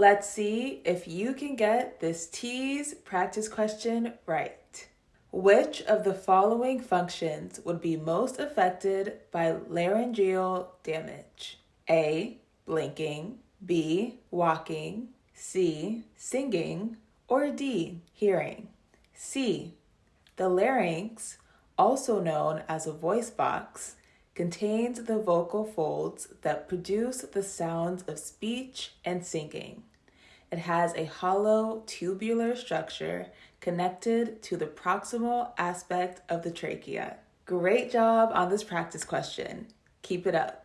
Let's see if you can get this TEAS practice question right. Which of the following functions would be most affected by laryngeal damage? A. Blinking, B. Walking, C. Singing, or D. Hearing? C. The larynx, also known as a voice box, contains the vocal folds that produce the sounds of speech and singing. It has a hollow tubular structure connected to the proximal aspect of the trachea. Great job on this practice question. Keep it up.